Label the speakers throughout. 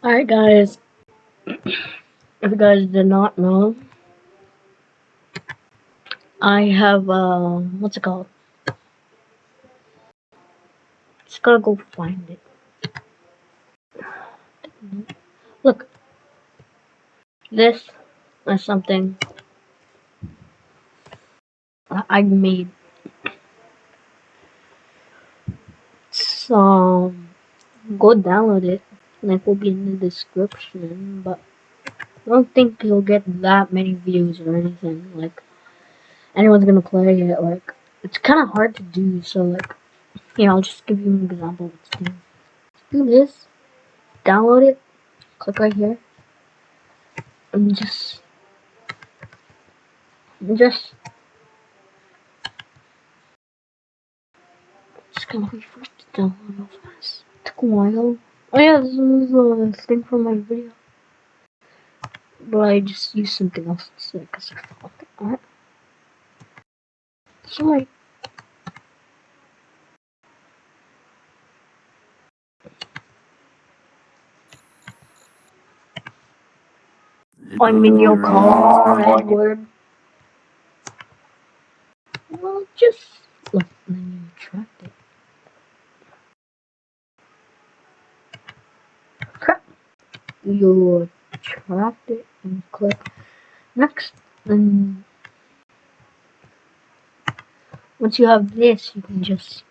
Speaker 1: Alright guys, if you guys did not know, I have, uh, what's it called? Just gotta go find it. Look, this is something I made. So, go download it. Link will be in the description, but I don't think you'll get that many views or anything. Like, anyone's gonna play it. Like, it's kind of hard to do. So, like, yeah, I'll just give you an example. Let's do, do this. Download it. Click right here. And just, just, just gonna wait for it to download real fast. It took a while. Oh yeah, this was a thing from my video. But I just used something else instead because I thought, alright. Sorry. I'm in your car, Edward. Well, just look, then you tracked it. Crap. You tracked it and click next. Then once you have this, you can just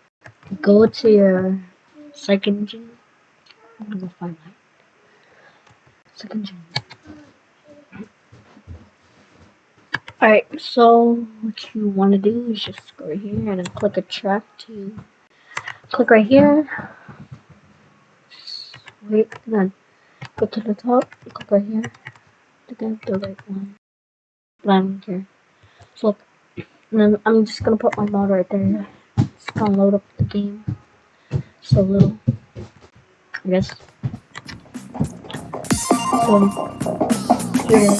Speaker 1: go to your search engine. I'm gonna go find my search engine. Alright, so what you want to do is just go here and click attract to click right here. wait, then go to the top, click right here to get the right one. Don't care. So look, and then I'm just gonna put my mod right there. It's gonna load up the game. So little, I guess. So here.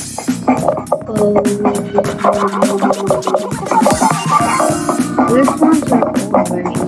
Speaker 1: This one's old oh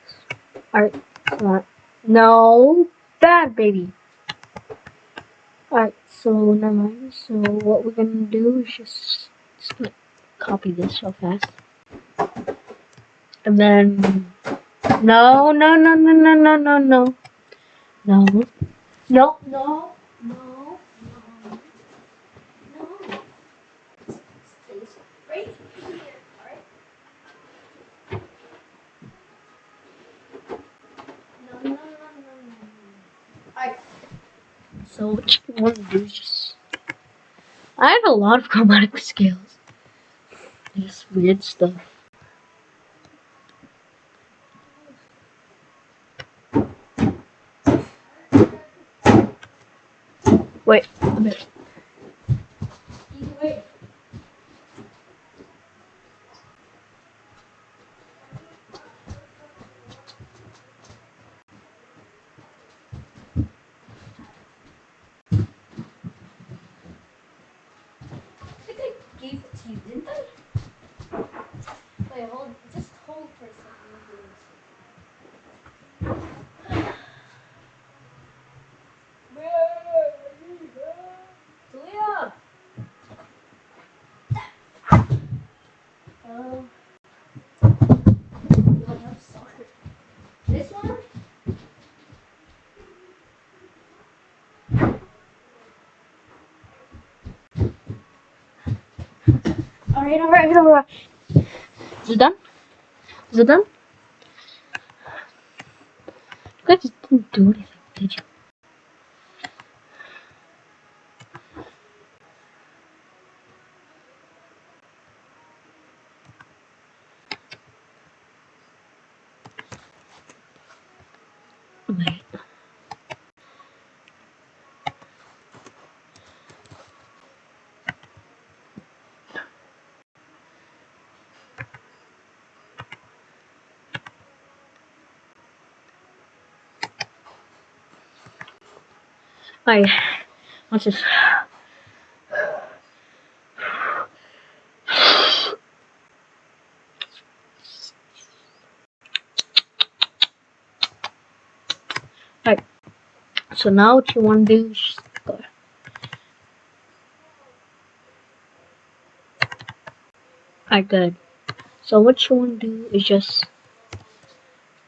Speaker 1: Alright, no, bad baby. Alright, so never mind. So what we're gonna do is just, just gonna copy this real fast. And then no no no no no no no no, no, no, no, no. Stays right here, alright? No, no, no, no, no. Alright. So what you want to do is just... I have a lot of chromatic scales. Just weird stuff. Wait a minute. Задан? Задан? Как ты дури? Ты че? Alright, watch this. Alright, so now what you want to do is go. Alright, good. So what you want to do is just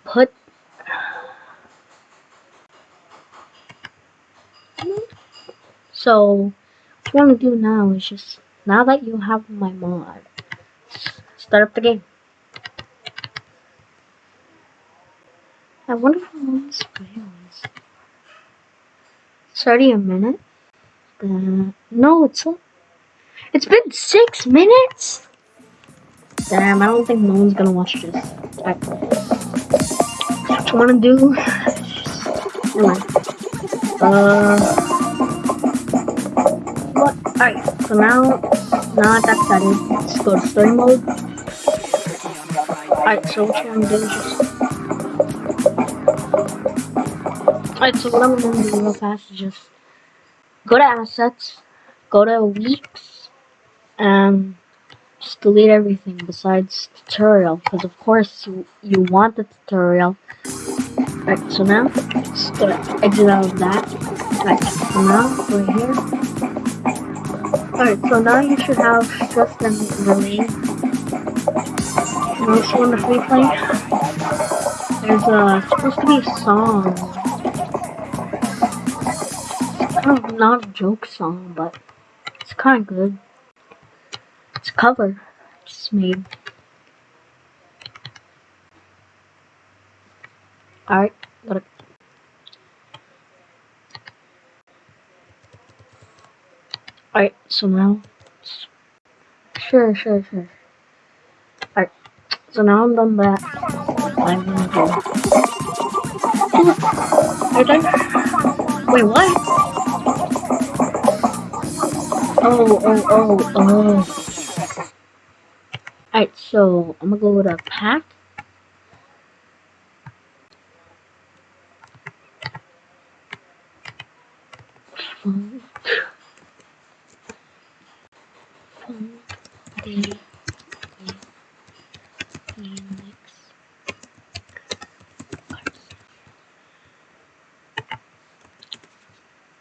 Speaker 1: put So what want to do now is just now that you have my mod, start up the game. I wonder how long this video. It's already a minute. Uh, no, it's it's been six minutes. Damn, I don't think no one's gonna watch this. Right. What you wanna do? Anyway. Uh. Alright, so now, now that's done, let's go to story mode. Alright, so what you wanna do is just Alright, so what I'm gonna do real fast is just go to assets, go to weeks, and just delete everything besides tutorial, because of course you, you want the tutorial. Alright, so now, just go to exit out of that. Alright, so now, go here. Alright, so now you should have just an relay. And also the free play, there's uh, supposed to be a song kind of not a joke song, but it's kind of good. It's a cover just made. Alright, got it. Alright, so now, sure, sure, sure. Alright, so now I'm done that. I'm gonna go. Are done? Wait, what? Oh, oh, oh, oh. Alright, so I'm gonna go with a pack. Day.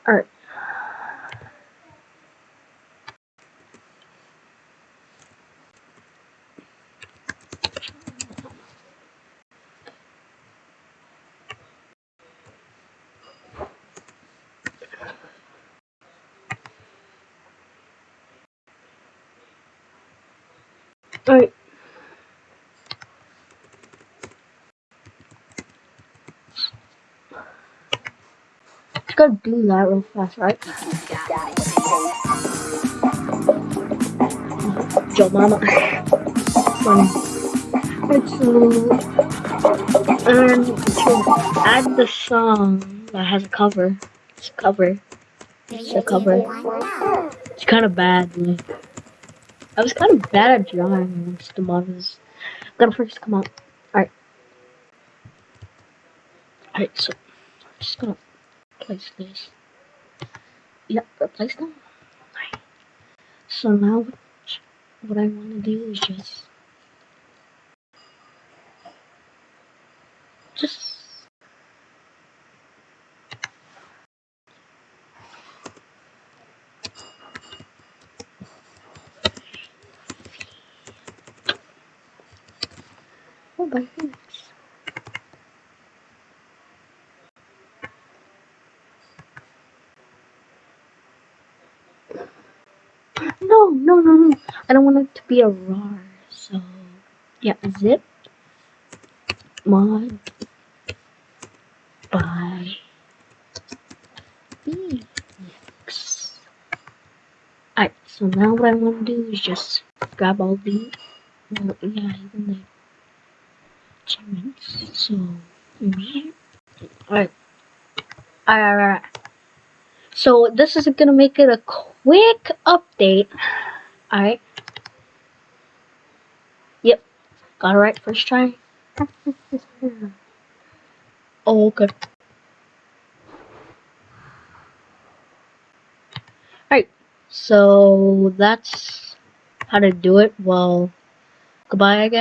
Speaker 1: Alright. Alright. Gotta do that real fast, right? Joe Mama. Funny. So... And to add the song that has a cover. It's a cover. It's a cover. It's kind of bad, like... I was kind of bad at drawing the mod was gonna first come out. Alright. Alright, so I'm just gonna place this. Yep, replace them. Alright. So now what, what I wanna do is just just No, no, no, no. I don't want it to be a RAR. So, yeah, zip mod by Phoenix. Alright, so now what I want to do is just grab all the, well, yeah, even the So, mm-hmm. alright. Alright, alright, alright. So, this is gonna make it a quick update. Alright. Yep. Got it right first try. oh, okay. Alright. So that's how to do it. Well, goodbye, I guess.